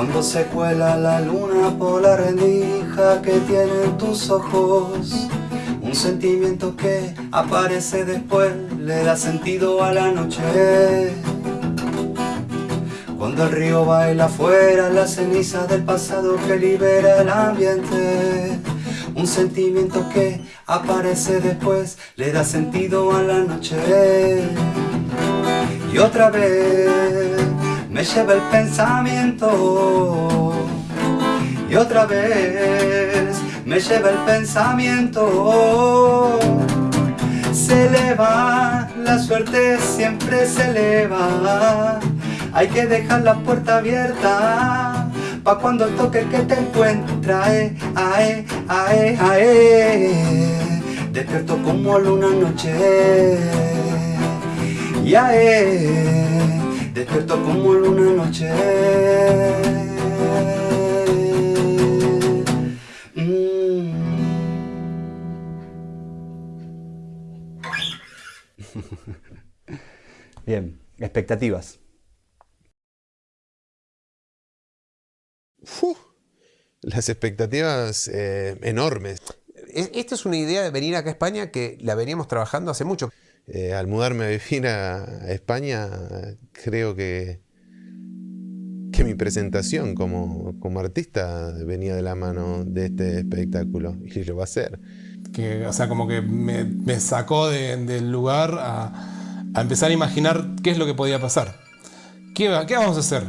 Cuando se cuela la luna por la rendija que tienen tus ojos Un sentimiento que aparece después le da sentido a la noche. Cuando el río baila afuera la ceniza del pasado que libera el ambiente un sentimiento que aparece después le da sentido a la noche. Y otra vez me lleva el pensamiento. Y otra vez me lleva el pensamiento. Se eleva la suerte siempre se eleva hay que dejar la puerta abierta Pa' cuando el toque que te encuentra, ae, ae, ae, ae Despierto como luna noche. Ae, despierto como luna noche mm. Bien, expectativas. las expectativas eh, enormes. Esta es una idea de venir acá a España que la veníamos trabajando hace mucho. Eh, al mudarme a vivir a, España, creo que, que mi presentación como, como, artista venía de la mano de este espectáculo y lo va a ser. Que, o sea, como que me, me sacó del lugar a, a, empezar a imaginar qué es lo que podía pasar. ¿Qué, qué vamos a hacer?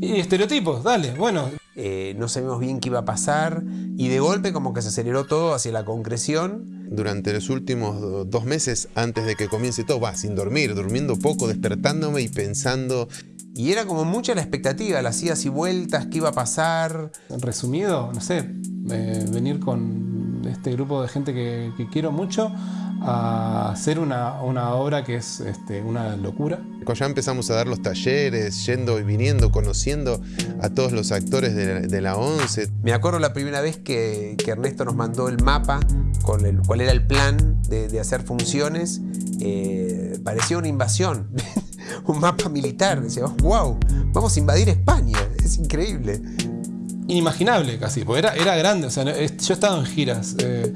Y estereotipos, dale, bueno. Eh, no sabíamos bien qué iba a pasar y de golpe como que se aceleró todo hacia la concreción. Durante los últimos dos meses antes de que comience todo, va, sin dormir, durmiendo poco, despertándome y pensando... Y era como mucha la expectativa, las idas y vueltas, qué iba a pasar. Resumido, no sé, eh, venir con este grupo de gente que, que quiero mucho a hacer una, una obra que es este, una locura. Cuando ya empezamos a dar los talleres, yendo y viniendo, conociendo a todos los actores de la, 11. Me acuerdo la primera vez que, que, Ernesto nos mandó el mapa con el cuál era el plan de, de hacer funciones. Eh, parecía una invasión, un mapa militar. Decíamos, wow, vamos a invadir España, es increíble. Inimaginable casi, porque era, era grande, o sea, yo he estado en giras. Eh,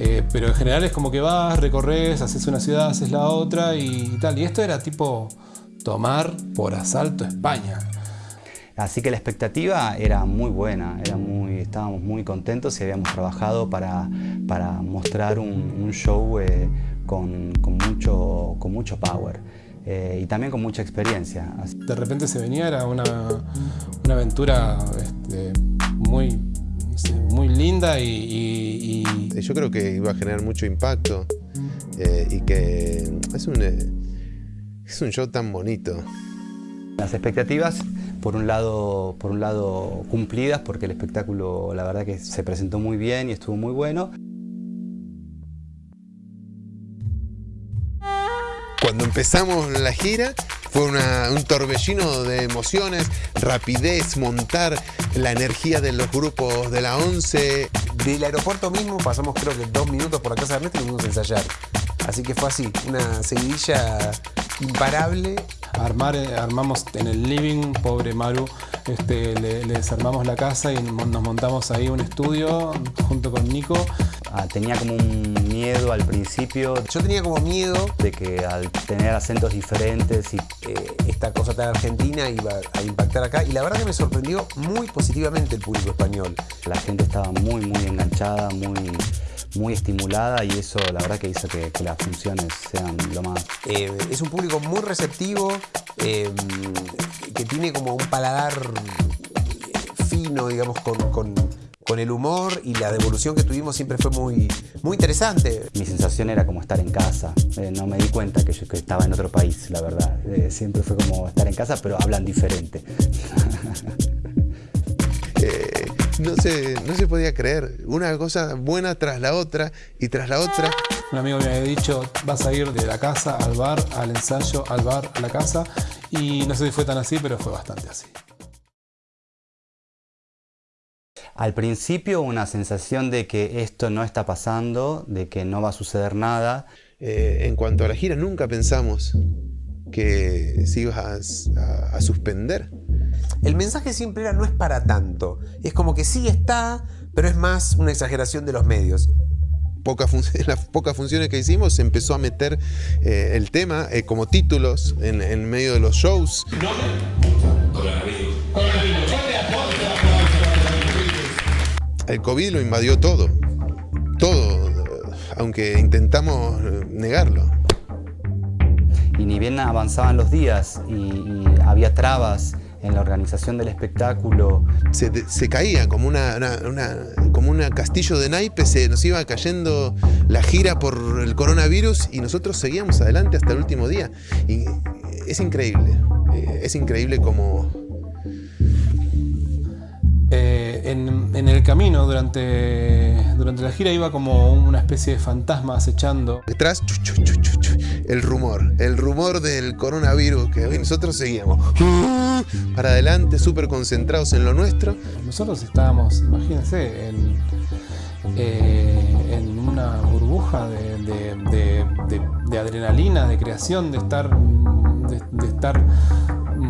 eh, pero en general es como que vas, recorres, haces una ciudad, haces la otra y tal. Y esto era tipo tomar por asalto España. Así que la expectativa era muy buena, era muy, estábamos muy contentos y habíamos trabajado para, para mostrar un, show eh, con, con, mucho, con mucho power. Eh, y también con mucha experiencia. De repente se venía, era una, una aventura este, muy muy linda y, Yo creo que iba a generar mucho impacto eh, y que es un, eh, es un show tan bonito. Las expectativas, por un, lado, por un lado cumplidas, porque el espectáculo la verdad que se presentó muy bien y estuvo muy bueno. Cuando empezamos la gira fue un torbellino de emociones, rapidez, montar la energía de los grupos de la 11. Del aeropuerto mismo pasamos creo que dos minutos por la casa de Ernesto y fuimos a ensayar. Así que fue así, una seguidilla imparable. Armar, eh, armamos en el living, pobre Maru, este, le, desarmamos la casa y nos montamos ahí un estudio junto con Nico. Ah, tenía como un miedo al principio. Yo tenía como miedo de que al tener acentos diferentes y eh, esta cosa tan argentina iba a impactar acá y la verdad que me sorprendió muy positivamente el público español. La gente estaba muy muy enganchada, muy muy estimulada y eso la verdad que hizo que, las funciones sean lo más... Eh, es un público muy receptivo, eh, que tiene como un paladar fino, digamos, con, con, con, el humor y la devolución que tuvimos siempre fue muy, muy interesante. Mi sensación era como estar en casa, eh, no me di cuenta que yo que estaba en otro país, la verdad. siempre fue como estar en casa, pero hablan diferente. no se, no se podía creer. Una cosa buena tras la otra y tras la otra. Un amigo me había dicho, vas a ir de la casa al bar, al ensayo, al bar, a la casa. Y no sé si fue tan así, pero fue bastante así. Al principio una sensación de que esto no está pasando, de que no va a suceder nada. Eh, en cuanto a la gira, nunca pensamos que se iba a, a suspender. el mensaje siempre era no es para tanto. Es como que sí está, pero es más una exageración de los medios. las pocas funciones que hicimos se empezó a meter eh, el tema eh, como títulos en, en, medio de los shows. El COVID lo invadió todo, todo, aunque intentamos negarlo. Y ni bien avanzaban los días y, y había trabas en la organización del espectáculo. Se, se caía como una, como un castillo de naipes, se nos iba cayendo la gira por el coronavirus y nosotros seguíamos adelante hasta el último día. Y es increíble, eh, es increíble como... en, en, el camino durante, durante la gira iba como una especie de fantasma acechando. Detrás, el rumor, el rumor del coronavirus que nosotros seguíamos para adelante, súper concentrados en lo nuestro. Nosotros estábamos, imagínense, en, eh, una burbuja de, adrenalina, de creación, de estar, de, estar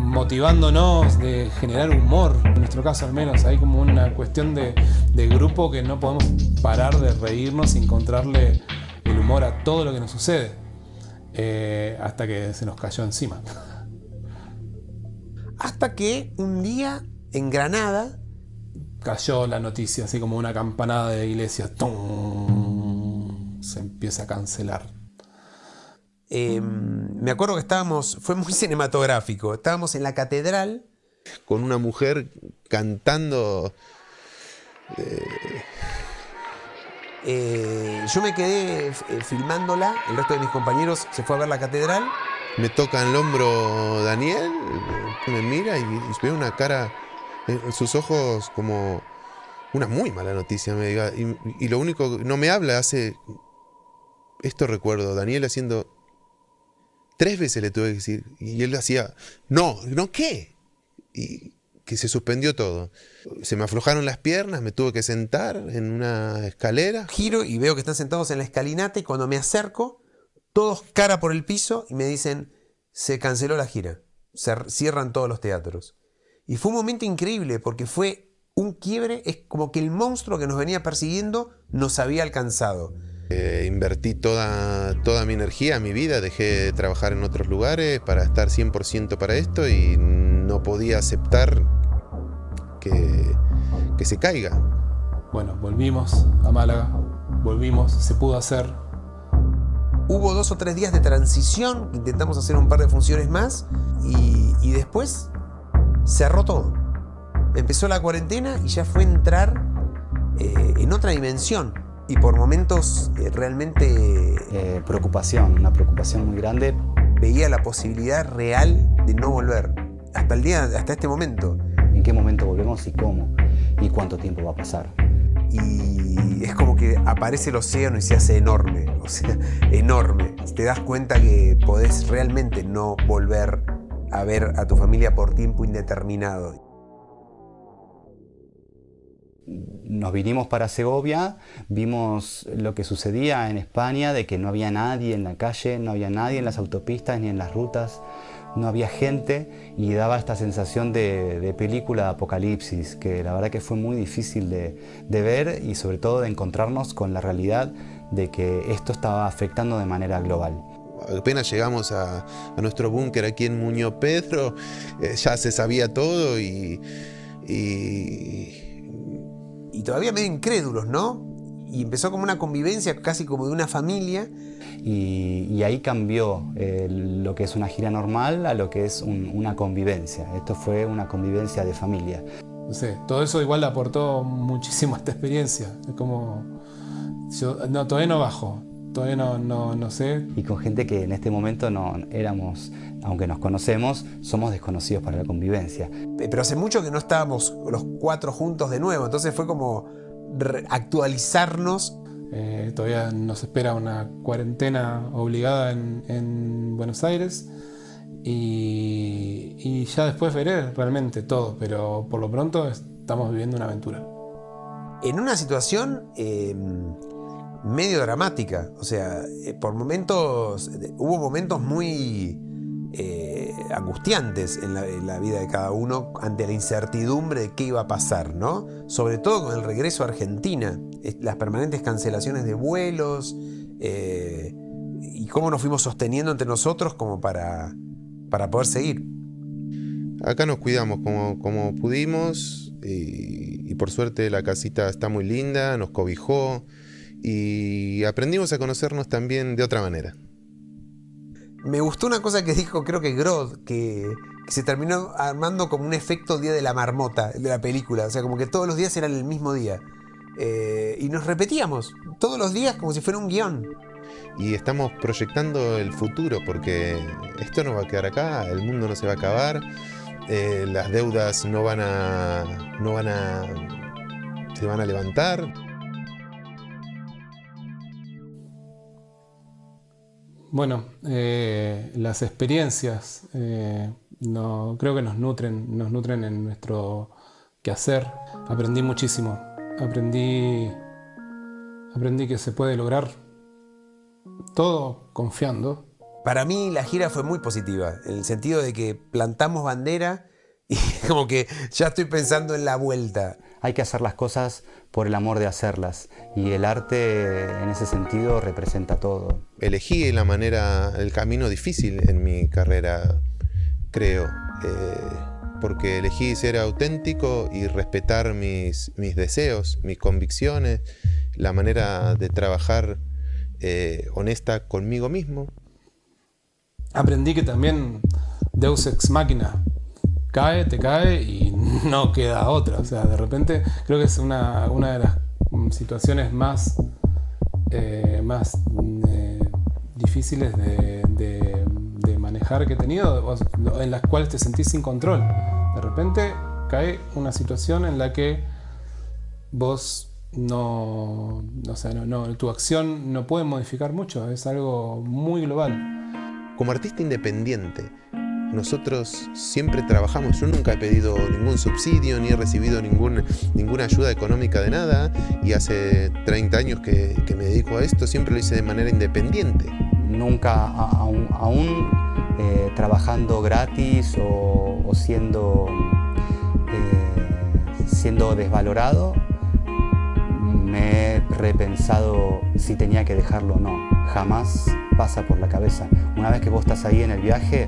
motivándonos, de generar humor, en nuestro caso al menos, hay como una cuestión de, grupo que no podemos parar de reírnos y encontrarle el humor a todo lo que nos sucede. Eh, hasta que se nos cayó encima. Hasta que un día en Granada cayó la noticia, así como una campanada de iglesia. Se empieza a cancelar. Em, me acuerdo que estábamos, fue muy cinematográfico, estábamos en la catedral. Con una mujer cantando... Eh, eh, yo me quedé eh, filmándola, el resto de mis compañeros se fue a ver la catedral. Me toca en el hombro Daniel, me mira y, veo una cara sus ojos como una muy mala noticia. Me diga, y, lo único, no me habla, hace... Esto recuerdo, Daniel haciendo... Tres veces le tuve que decir, y él hacía, no, no, ¿qué? Y que se suspendió todo. Se me aflojaron las piernas, me tuve que sentar en una escalera. Giro y veo que están sentados en la escalinata y cuando me acerco, todos cara por el piso y me dicen, se canceló la gira, se cierran todos los teatros. Y fue un momento increíble porque fue un quiebre, es como que el monstruo que nos venía persiguiendo nos había alcanzado. Eh, invertí toda, toda mi energía, mi vida, dejé de trabajar en otros lugares para estar 100% para esto y no podía aceptar que, que se caiga. Bueno, volvimos a Málaga, volvimos, se pudo hacer. Hubo dos o tres días de transición, intentamos hacer un par de funciones más y, y después cerró todo. Empezó la cuarentena y ya fue entrar eh, en otra dimensión y por momentos eh, realmente... Eh, preocupación, una preocupación muy grande. Veía la posibilidad real de no volver, hasta el día, hasta este momento en qué momento volvemos y cómo y cuánto tiempo va a pasar. Y es como que aparece el océano y se hace enorme, o sea, enorme. Te das cuenta que podés realmente no volver a ver a tu familia por tiempo indeterminado. Nos vinimos para Segovia, vimos lo que sucedía en España, de que no había nadie en la calle, no había nadie en las autopistas ni en las rutas no había gente y daba esta sensación de, película de apocalipsis, que la verdad que fue muy difícil de, ver y sobre todo de encontrarnos con la realidad de que esto estaba afectando de manera global. Apenas llegamos a, nuestro búnker aquí en Muñoz Pedro, eh, ya se sabía todo y, y... Y todavía medio incrédulos, ¿no? Y empezó como una convivencia casi como de una familia y, ahí cambió eh, lo que es una gira normal a lo que es una convivencia. Esto fue una convivencia de familia. No sé, todo eso igual aportó muchísimo a esta experiencia. Es como, yo, no, todavía no bajo, todavía no, no, no, sé. Y con gente que en este momento no éramos, aunque nos conocemos, somos desconocidos para la convivencia. Pero hace mucho que no estábamos los cuatro juntos de nuevo, entonces fue como actualizarnos eh, todavía nos espera una cuarentena obligada en, Buenos Aires y, ya después veré realmente todo, pero por lo pronto estamos viviendo una aventura. En una situación em, medio dramática, o sea, eh, por momentos, hubo momentos muy, eh, angustiantes en la, vida de cada uno ante la incertidumbre de qué iba a pasar, ¿no? Sobre todo con el regreso a Argentina, las permanentes cancelaciones de vuelos eh, y cómo nos fuimos sosteniendo entre nosotros como para, para poder seguir. Acá nos cuidamos como, pudimos y por suerte la casita está muy linda, nos cobijó y aprendimos a conocernos también de otra manera. Me gustó una cosa que dijo, creo que Grod, que, se terminó armando como un efecto Día de la Marmota de la película. O sea, como que todos los días eran el mismo día. Eh, y nos repetíamos todos los días como si fuera un guion. Y estamos proyectando el futuro porque esto no va a quedar acá, el mundo no se va a acabar, eh, las deudas no van a. no van a. se van a levantar. Bueno, eh, las experiencias eh, no, creo que nos nutren, nos nutren en nuestro quehacer. Aprendí muchísimo. Aprendí, aprendí que se puede lograr todo confiando. Para mí la gira fue muy positiva, en el sentido de que plantamos bandera y como que ya estoy pensando en la vuelta. Hay que hacer las cosas por el amor de hacerlas y el arte en ese sentido representa todo. Elegí la manera, el camino difícil en mi carrera, creo, eh, porque elegí ser auténtico y respetar mis, mis deseos, mis convicciones, la manera de trabajar eh, honesta conmigo mismo. Aprendí que también Deus Ex Máquina cae, te cae y no queda otra. O sea, de repente creo que es una, de las situaciones más, eh, más eh, difíciles de, manejar que he tenido, en las cuales te sentís sin control. De repente cae una situación en la que vos no, o sea, no, tu acción no puede modificar mucho, es algo muy global. Como artista independiente, nosotros siempre trabajamos, yo nunca he pedido ningún subsidio ni he recibido ninguna ayuda económica de nada y hace 30 años que, me dedico a esto, siempre lo hice de manera independiente. Nunca, aún, eh, trabajando gratis o, siendo, eh, siendo desvalorado, me he repensado si tenía que dejarlo o no. Jamás pasa por la cabeza. Una vez que vos estás ahí en el viaje,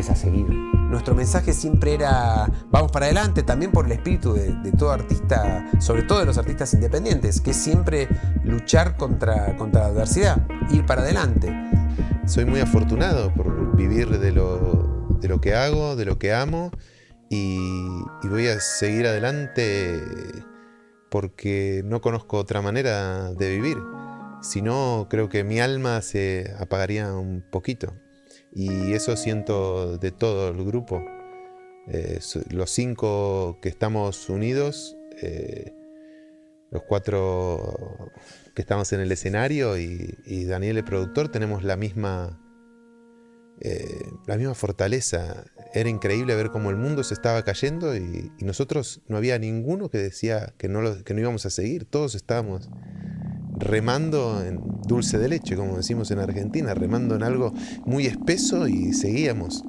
es a seguir. Nuestro mensaje siempre era vamos para adelante, también por el espíritu de, todo artista, sobre todo de los artistas independientes, que es siempre luchar contra, contra la adversidad, ir para adelante. Soy muy afortunado por vivir de lo, de lo que hago, de lo que amo y, y voy a seguir adelante porque no conozco otra manera de vivir. Si no, creo que mi alma se apagaría un poquito. Y eso siento de todo el grupo. Eh, los cinco que estamos unidos, eh, los cuatro que estamos en el escenario y, Daniel el productor tenemos la misma, eh, la misma fortaleza. Era increíble ver cómo el mundo se estaba cayendo y, nosotros no había ninguno que decía que no, que no íbamos a seguir. Todos estábamos remando en dulce de leche, como decimos en Argentina, remando en algo muy espeso y seguíamos.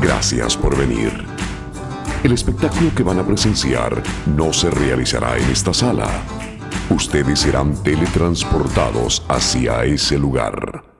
Gracias por venir. El espectáculo que van a presenciar no se realizará en esta sala. Ustedes serán teletransportados hacia ese lugar.